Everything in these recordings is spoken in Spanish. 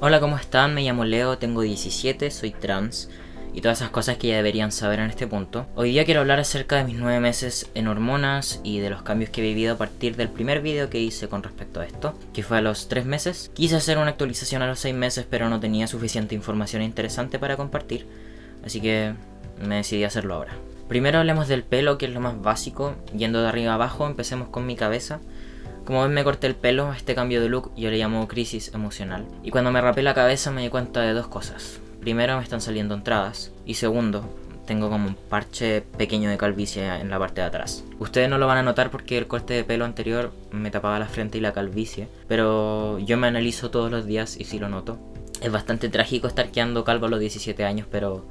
Hola, ¿cómo están? Me llamo Leo, tengo 17, soy trans y todas esas cosas que ya deberían saber en este punto. Hoy día quiero hablar acerca de mis 9 meses en hormonas y de los cambios que he vivido a partir del primer video que hice con respecto a esto, que fue a los 3 meses. Quise hacer una actualización a los 6 meses pero no tenía suficiente información interesante para compartir, así que me decidí a hacerlo ahora. Primero hablemos del pelo, que es lo más básico, yendo de arriba abajo, empecemos con mi cabeza. Como ven me corté el pelo, este cambio de look yo le llamo crisis emocional. Y cuando me rapé la cabeza me di cuenta de dos cosas. Primero me están saliendo entradas y segundo, tengo como un parche pequeño de calvicie en la parte de atrás. Ustedes no lo van a notar porque el corte de pelo anterior me tapaba la frente y la calvicie, pero yo me analizo todos los días y sí lo noto. Es bastante trágico estar quedando calvo a los 17 años, pero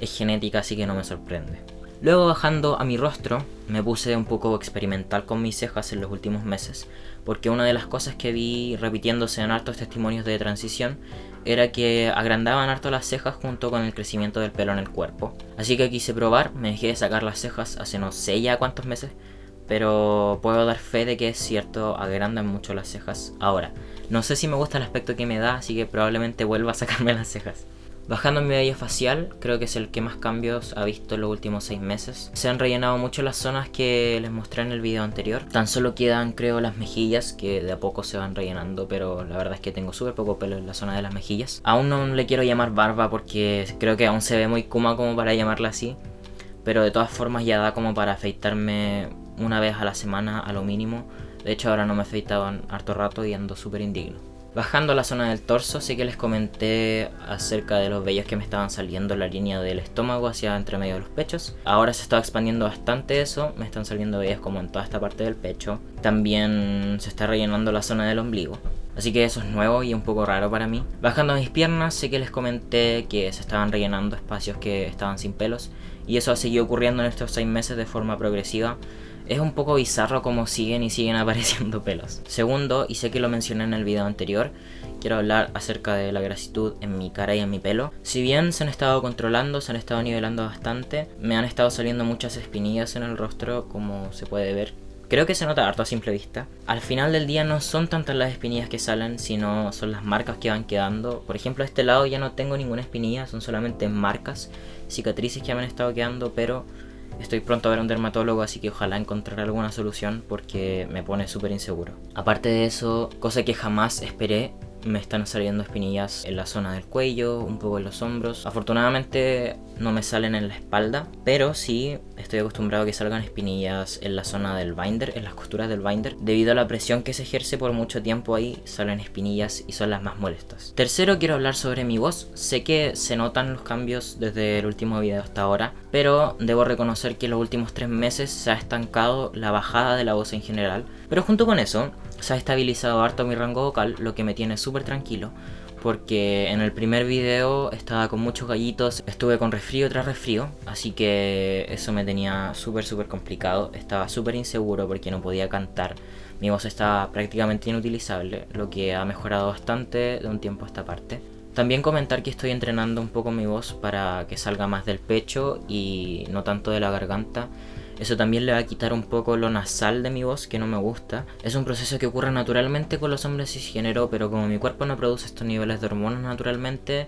es genética así que no me sorprende. Luego bajando a mi rostro, me puse un poco experimental con mis cejas en los últimos meses, porque una de las cosas que vi repitiéndose en hartos testimonios de transición era que agrandaban harto las cejas junto con el crecimiento del pelo en el cuerpo. Así que quise probar, me dejé de sacar las cejas hace no sé ya cuántos meses, pero puedo dar fe de que es cierto, agrandan mucho las cejas. Ahora, no sé si me gusta el aspecto que me da, así que probablemente vuelva a sacarme las cejas. Bajando mi vello facial, creo que es el que más cambios ha visto en los últimos 6 meses. Se han rellenado mucho las zonas que les mostré en el video anterior. Tan solo quedan creo las mejillas que de a poco se van rellenando, pero la verdad es que tengo súper poco pelo en la zona de las mejillas. Aún no le quiero llamar barba porque creo que aún se ve muy kuma como para llamarla así. Pero de todas formas ya da como para afeitarme una vez a la semana a lo mínimo. De hecho ahora no me en harto rato y ando súper indigno. Bajando la zona del torso, sí que les comenté acerca de los vellos que me estaban saliendo en la línea del estómago hacia entre medio de los pechos. Ahora se está expandiendo bastante eso, me están saliendo vellos como en toda esta parte del pecho. También se está rellenando la zona del ombligo. Así que eso es nuevo y un poco raro para mí. Bajando mis piernas, sí que les comenté que se estaban rellenando espacios que estaban sin pelos. Y eso ha seguido ocurriendo en estos 6 meses de forma progresiva es un poco bizarro como siguen y siguen apareciendo pelos. Segundo, y sé que lo mencioné en el video anterior, quiero hablar acerca de la grasitud en mi cara y en mi pelo. Si bien se han estado controlando, se han estado nivelando bastante, me han estado saliendo muchas espinillas en el rostro como se puede ver. Creo que se nota harto a simple vista. Al final del día no son tantas las espinillas que salen, sino son las marcas que van quedando. Por ejemplo, a este lado ya no tengo ninguna espinilla, son solamente marcas, cicatrices que me han estado quedando, pero Estoy pronto a ver a un dermatólogo, así que ojalá encontrar alguna solución porque me pone súper inseguro. Aparte de eso, cosa que jamás esperé, me están saliendo espinillas en la zona del cuello, un poco en los hombros. Afortunadamente no me salen en la espalda, pero sí estoy acostumbrado a que salgan espinillas en la zona del binder, en las costuras del binder. Debido a la presión que se ejerce por mucho tiempo ahí, salen espinillas y son las más molestas. Tercero, quiero hablar sobre mi voz. Sé que se notan los cambios desde el último video hasta ahora, pero debo reconocer que en los últimos tres meses se ha estancado la bajada de la voz en general. Pero junto con eso, se ha estabilizado harto mi rango vocal, lo que me tiene súper tranquilo. Porque en el primer video estaba con muchos gallitos, estuve con resfrío tras resfrío, así que eso me tenía súper súper complicado, estaba súper inseguro porque no podía cantar, mi voz estaba prácticamente inutilizable, lo que ha mejorado bastante de un tiempo a esta parte. También comentar que estoy entrenando un poco mi voz para que salga más del pecho y no tanto de la garganta, eso también le va a quitar un poco lo nasal de mi voz, que no me gusta. Es un proceso que ocurre naturalmente con los hombres cisgénero, pero como mi cuerpo no produce estos niveles de hormonas naturalmente,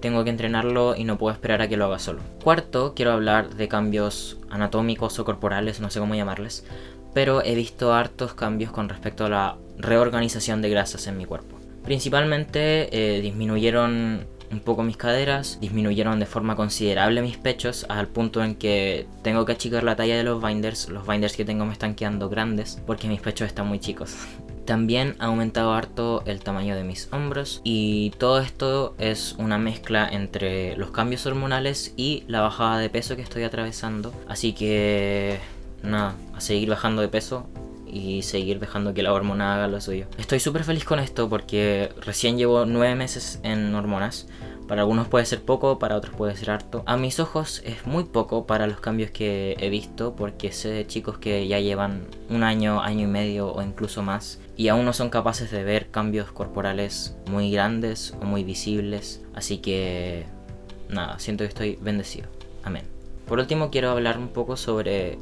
tengo que entrenarlo y no puedo esperar a que lo haga solo. Cuarto, quiero hablar de cambios anatómicos o corporales, no sé cómo llamarles, pero he visto hartos cambios con respecto a la reorganización de grasas en mi cuerpo. Principalmente eh, disminuyeron un poco mis caderas, disminuyeron de forma considerable mis pechos al punto en que tengo que achicar la talla de los binders, los binders que tengo me están quedando grandes porque mis pechos están muy chicos. También ha aumentado harto el tamaño de mis hombros y todo esto es una mezcla entre los cambios hormonales y la bajada de peso que estoy atravesando. Así que nada, a seguir bajando de peso y seguir dejando que la hormona haga lo suyo. Estoy súper feliz con esto porque recién llevo nueve meses en hormonas. Para algunos puede ser poco, para otros puede ser harto. A mis ojos es muy poco para los cambios que he visto porque sé de chicos que ya llevan un año, año y medio o incluso más y aún no son capaces de ver cambios corporales muy grandes o muy visibles. Así que nada, siento que estoy bendecido. Amén. Por último quiero hablar un poco sobre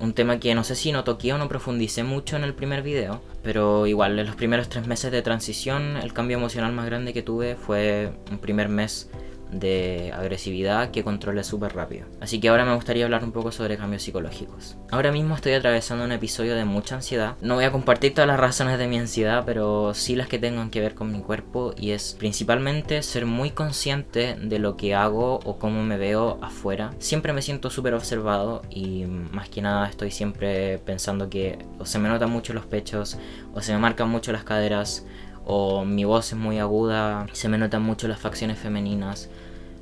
un tema que no sé si no toqué o no profundicé mucho en el primer video, pero igual en los primeros tres meses de transición el cambio emocional más grande que tuve fue un primer mes de agresividad que controle súper rápido. Así que ahora me gustaría hablar un poco sobre cambios psicológicos. Ahora mismo estoy atravesando un episodio de mucha ansiedad. No voy a compartir todas las razones de mi ansiedad, pero sí las que tengan que ver con mi cuerpo y es principalmente ser muy consciente de lo que hago o cómo me veo afuera. Siempre me siento súper observado y más que nada estoy siempre pensando que o se me notan mucho los pechos o se me marcan mucho las caderas o mi voz es muy aguda, se me notan mucho las facciones femeninas.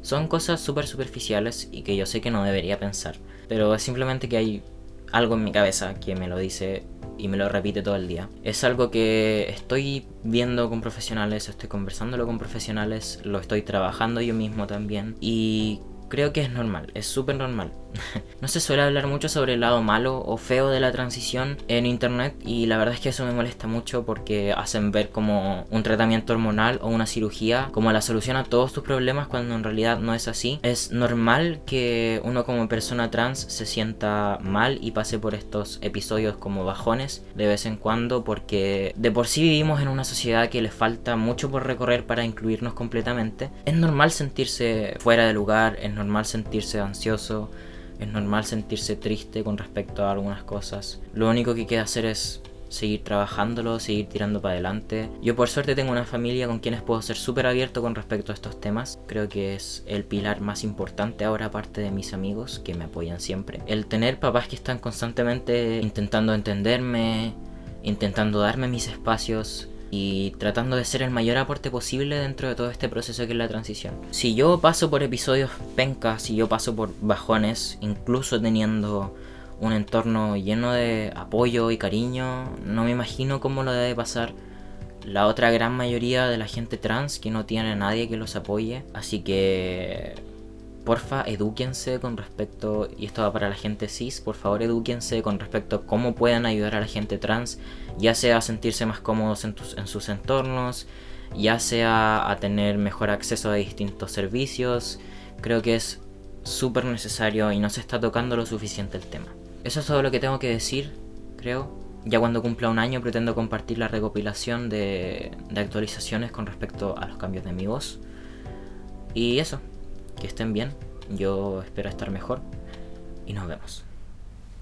Son cosas súper superficiales y que yo sé que no debería pensar, pero es simplemente que hay algo en mi cabeza que me lo dice y me lo repite todo el día. Es algo que estoy viendo con profesionales, estoy conversándolo con profesionales, lo estoy trabajando yo mismo también y creo que es normal, es súper normal. no se suele hablar mucho sobre el lado malo o feo de la transición en internet y la verdad es que eso me molesta mucho porque hacen ver como un tratamiento hormonal o una cirugía como la solución a todos tus problemas cuando en realidad no es así. Es normal que uno como persona trans se sienta mal y pase por estos episodios como bajones de vez en cuando porque de por sí vivimos en una sociedad que le falta mucho por recorrer para incluirnos completamente. Es normal sentirse fuera de lugar, es normal sentirse ansioso, es normal sentirse triste con respecto a algunas cosas. Lo único que queda hacer es seguir trabajándolo, seguir tirando para adelante. Yo por suerte tengo una familia con quienes puedo ser súper abierto con respecto a estos temas. Creo que es el pilar más importante ahora aparte de mis amigos que me apoyan siempre. El tener papás que están constantemente intentando entenderme, intentando darme mis espacios, y tratando de ser el mayor aporte posible dentro de todo este proceso que es la transición. Si yo paso por episodios pencas, si yo paso por bajones, incluso teniendo un entorno lleno de apoyo y cariño, no me imagino cómo lo debe pasar la otra gran mayoría de la gente trans que no tiene a nadie que los apoye. Así que porfa, edúquense con respecto, y esto va para la gente cis, por favor edúquense con respecto a cómo puedan ayudar a la gente trans, ya sea a sentirse más cómodos en, en sus entornos, ya sea a tener mejor acceso a distintos servicios. Creo que es súper necesario y no se está tocando lo suficiente el tema. Eso es todo lo que tengo que decir, creo. Ya cuando cumpla un año pretendo compartir la recopilación de, de actualizaciones con respecto a los cambios de mi voz. Y eso, que estén bien, yo espero estar mejor y nos vemos.